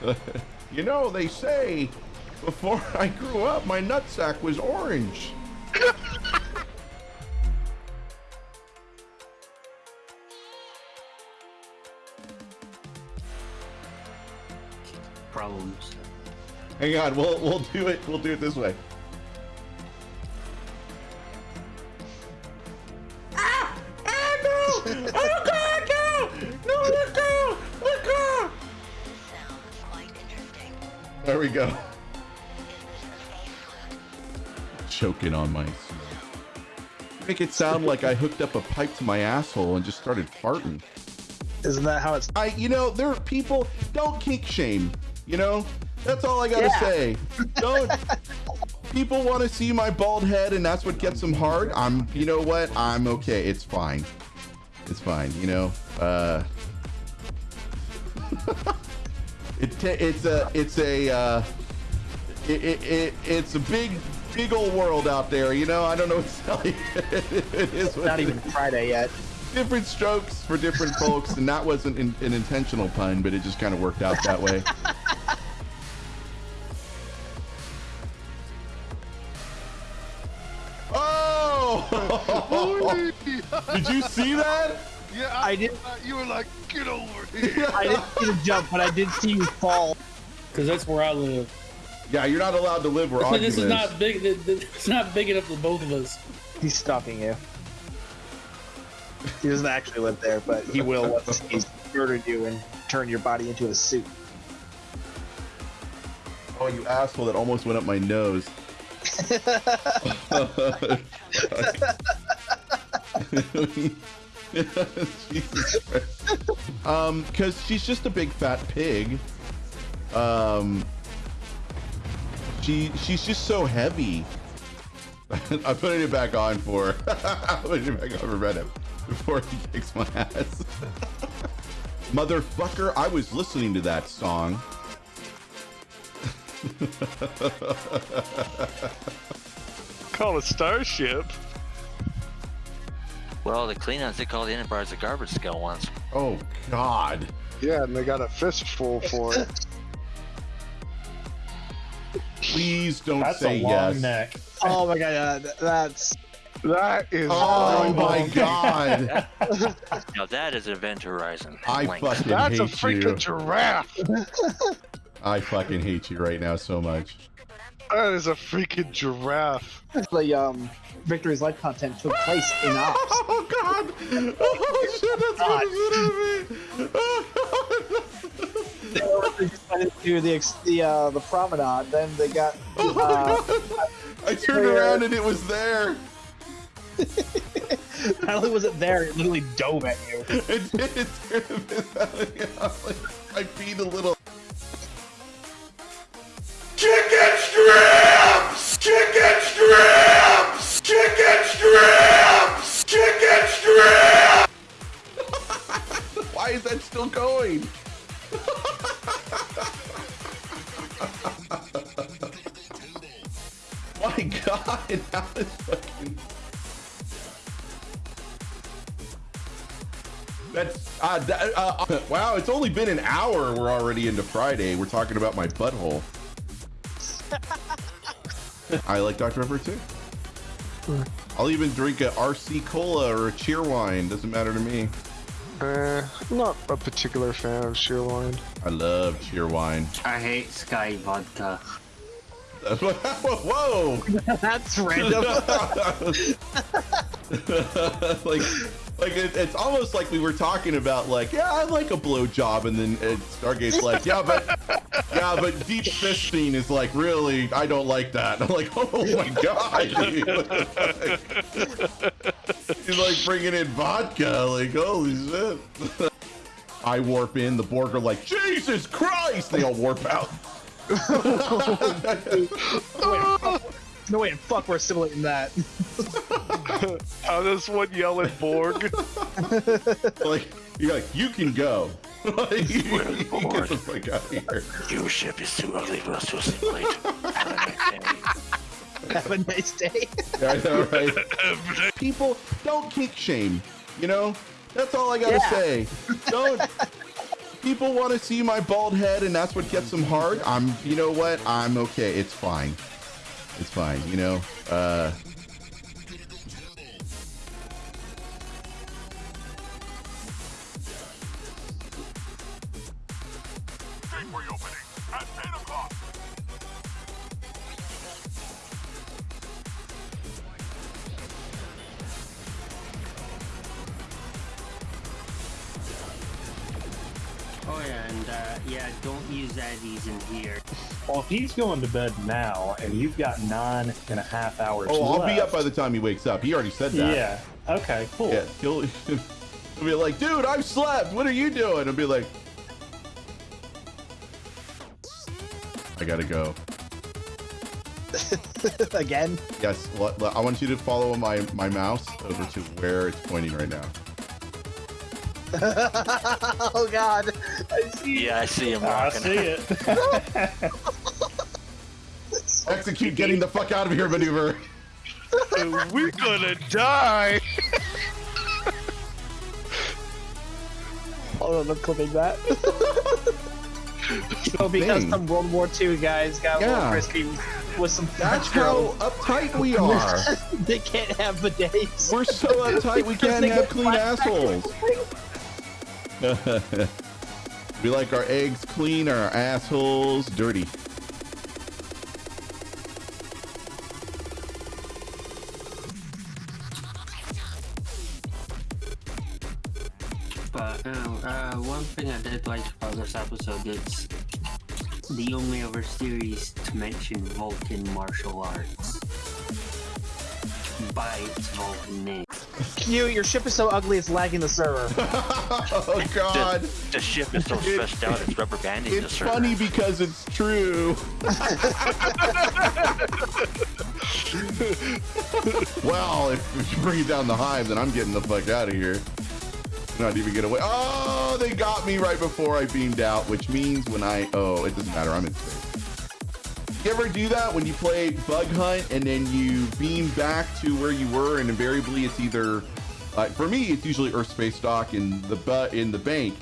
you know, they say before I grew up, my nutsack was orange. Problems. Hang on, we'll we'll do it. We'll do it this way. There we go. Choking on my. Make it sound like I hooked up a pipe to my asshole and just started farting. Isn't that how it's? I, you know, there are people don't kink shame. You know, that's all I gotta Yeah. say. Don't. people want to see my bald head, and that's what gets them hard. I'm, you know what? I'm okay. It's fine. It's fine. You know. Uh. it ta- it's a it's a uh, it, it, it it's a big big old world out there. You know. I don't know what to tell you. it is what Not it even Friday yet. different strokes for different folks, and that wasn't in, an intentional pun, but it just kind of worked out that way. Oh! Did you see that? Yeah, I did- uh, you were like, get over here. I didn't see the jump, but I did see you fall. Because that's where I live. Yeah, you're not allowed to live where Ogden this is is. not big. th- th- It's not big enough for both of us. He's stalking you. He doesn't actually live there, but he will once he's murdered you and turned your body into a suit. Oh, you asshole! That almost went up my nose. Um, because she's just a big fat pig. Um, she she's just so heavy. I'm putting it back on for. I'm putting it back on for Reddit before he kicks my ass. Motherfucker! I was listening to that song. Call a starship. Well, the Klingons they call the Enterprise a garbage scale once. Oh God. Yeah, and they got a fistful for it. Please don't That's say a long yes. neck. Oh my god, uh, that's That is. Oh my God. Now that is Event Horizon. I length. fucking That's a hate freaking you. giraffe. I fucking hate you right now so much. That is a freaking giraffe. the um Victory's Life content took place in ops. Oh God! Oh shit! That's gonna me. they just went into the ex- the uh, the promenade. Then they got Oh uh, God! I turned around and it was there. not only was it there, it literally dove at you. It did. It turned out. I peed a little. Strips! Chicken strips! Chicken strips! Why is that still going? My God! How is fucking. That's uh, that, uh, uh, wow. It's only been an hour. We're already into Friday. We're talking about my butthole. I like Dr Pepper too. I'll even drink a RC cola or a Cheerwine. Doesn't matter to me. Uh, I'm not a particular fan of Shearline. I love Cheerwine. I hate Skyy Vodka. Whoa! That's random. like, like it, it's almost like we were talking about, like, yeah, I like a blowjob, and then uh, Stargate's like, yeah, but, yeah, but deep fisting is like really, I don't like that. I'm like, oh my god, he's like bringing in vodka, like holy shit. I warp in, the Borg are like, Jesus Christ! They all warp out. no way in fuck we're simulating that. How does one yell at Borg? like, you're like, you can go. like, you, you get the fuck out of here. Your ship is too ugly for us to assimilate. Have a nice day. Yeah, I know, right? People don't kick shame. You know, that's all I gotta Yeah. say. Don't. people want to see my bald head and that's what gets them hard, I'm, you know what? I'm okay. It's fine. It's fine. You know, uh, and uh, yeah, don't use Addies in here. Well, if he's going to bed now and you've got nine and a half hours oh, I'll be up by the time he wakes up. He already said that. Yeah. Okay, cool. Yeah, he'll, he'll be like, dude, I've slept. What are you doing? I'll be like, I gotta go. Again? Yes, I want you to follow my, my mouse over to where it's pointing right now. oh god. I see. Yeah, I see him I walking. see it. Execute getting the fuck out of here maneuver. We're gonna die. Hold on, I'm clipping that. so because Dang. some World War II guys got a Yeah. little frisky with some That's French how girls, uptight we are. they can't have bidets. We're so uptight we can't have clean flat assholes. we like our eggs clean, or our assholes dirty. But uh, uh, one thing I did like about this episode is the only other series to mention Vulcan martial arts by its Vulcan name. Q, your ship is so ugly it's lagging the server. Oh god. The, the ship is so stressed out it's rubber banding the server. It's funny because it's true. well, if, if you bring it down the hive, then I'm getting the fuck out of here. Not even get away. Oh, they got me right before I beamed out, which means when I oh, it doesn't matter. I'm in space. You ever do that when you play bug hunt and then you beam back to where you were, and invariably it's either, like for me, it's usually Earth space dock in the bu- in the bank,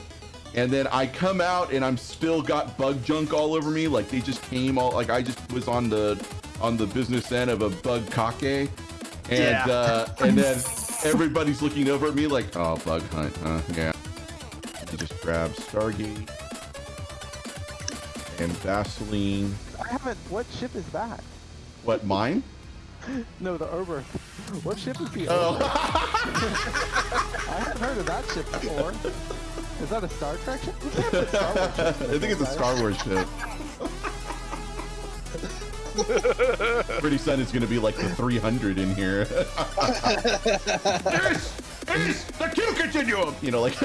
and then I come out and I'm still got bug junk all over me. Like they just came all like I just was on the on the business end of a bug kake, and Yeah. uh, and then everybody's looking over at me like, oh, bug hunt, huh? Yeah. You just grab Stargate and Vaseline. I haven't. What ship is that? What mine? No, the Oberth. What ship is the Oh. Oberth? I haven't heard of that ship before. Is that a Star Trek ship? You Star Wars I think it's a Star Wars ship. Pretty soon it's gonna be like the 300 in here. this is the Q continuum. You know, like.